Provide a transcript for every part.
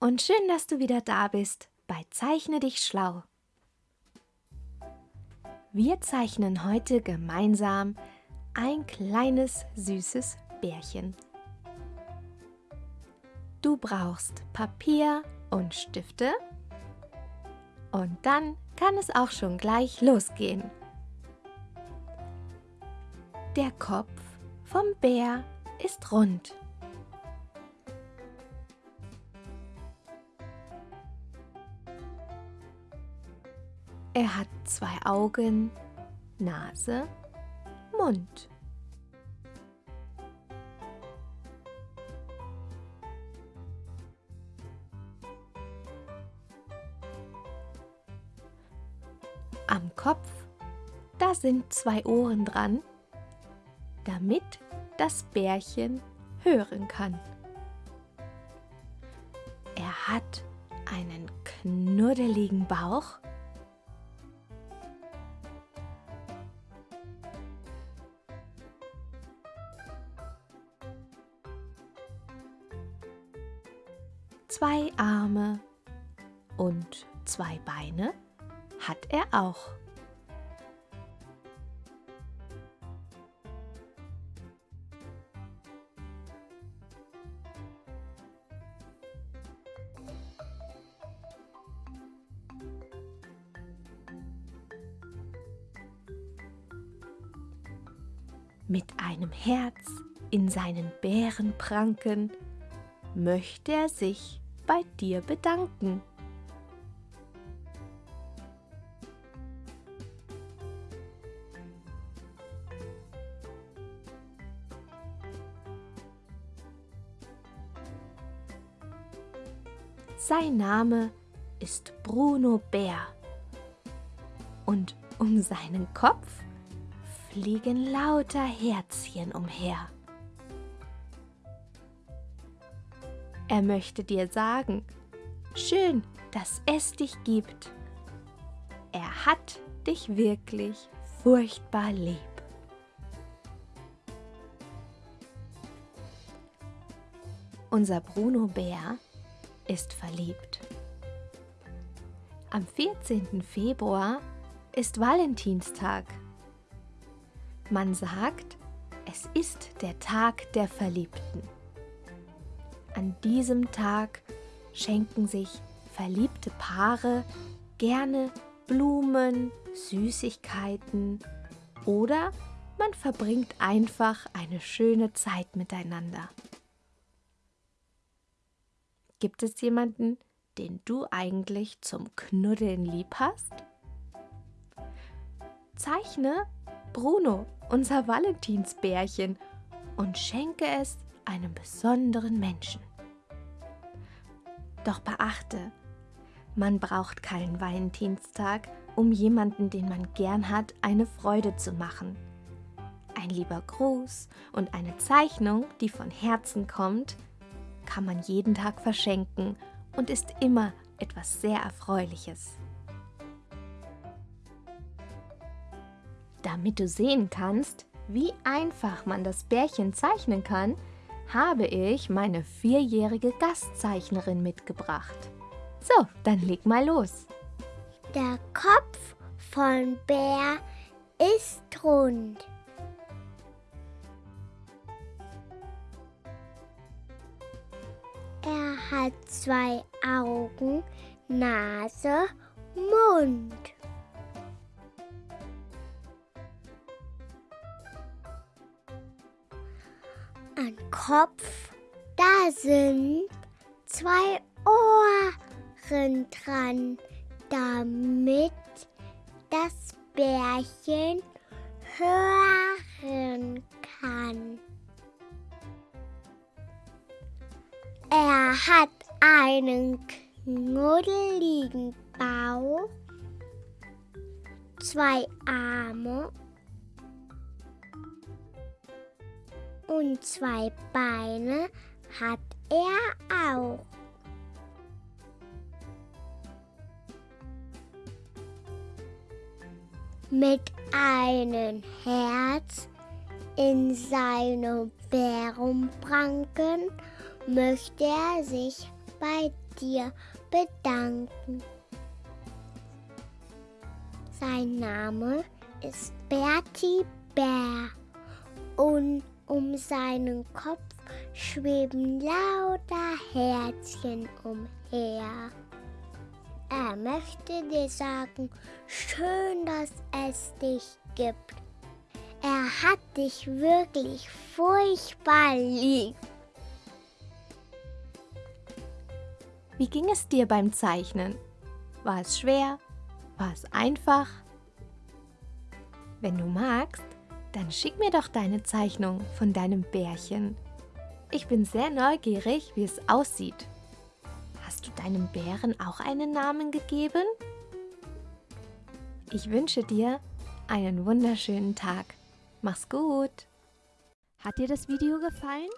und schön, dass du wieder da bist bei Zeichne dich schlau. Wir zeichnen heute gemeinsam ein kleines süßes Bärchen. Du brauchst Papier und Stifte und dann kann es auch schon gleich losgehen. Der Kopf vom Bär ist rund. Er hat zwei Augen, Nase, Mund. Am Kopf, da sind zwei Ohren dran, damit das Bärchen hören kann. Er hat einen knuddeligen Bauch Zwei Arme und zwei Beine hat er auch. Mit einem Herz in seinen Bärenpranken möchte er sich bei dir bedanken. Sein Name ist Bruno Bär und um seinen Kopf fliegen lauter Herzchen umher. Er möchte dir sagen, schön, dass es dich gibt. Er hat dich wirklich furchtbar lieb. Unser Bruno Bär ist verliebt. Am 14. Februar ist Valentinstag. Man sagt, es ist der Tag der Verliebten. An diesem Tag schenken sich verliebte Paare gerne Blumen, Süßigkeiten oder man verbringt einfach eine schöne Zeit miteinander. Gibt es jemanden, den du eigentlich zum Knuddeln lieb hast? Zeichne Bruno, unser Valentinsbärchen, und schenke es einem besonderen Menschen. Doch beachte, man braucht keinen Valentinstag, um jemanden, den man gern hat, eine Freude zu machen. Ein lieber Gruß und eine Zeichnung, die von Herzen kommt, kann man jeden Tag verschenken und ist immer etwas sehr Erfreuliches. Damit du sehen kannst, wie einfach man das Bärchen zeichnen kann, habe ich meine vierjährige Gastzeichnerin mitgebracht. So, dann leg mal los. Der Kopf von Bär ist rund. Er hat zwei Augen, Nase, Mund. An Kopf, da sind zwei Ohren dran, damit das Bärchen hören kann. Er hat einen knuddeligen Bauch, zwei Arme und zwei Beine hat er auch. Mit einem Herz in seinem Bärenpranken möchte er sich bei dir bedanken. Sein Name ist Bertie Bär und um seinen Kopf schweben lauter Herzchen umher. Er möchte dir sagen, schön, dass es dich gibt. Er hat dich wirklich furchtbar lieb. Wie ging es dir beim Zeichnen? War es schwer? War es einfach? Wenn du magst, dann schick mir doch deine Zeichnung von deinem Bärchen. Ich bin sehr neugierig, wie es aussieht. Hast du deinem Bären auch einen Namen gegeben? Ich wünsche dir einen wunderschönen Tag. Mach's gut! Hat dir das Video gefallen?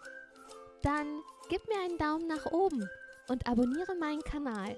Dann gib mir einen Daumen nach oben und abonniere meinen Kanal.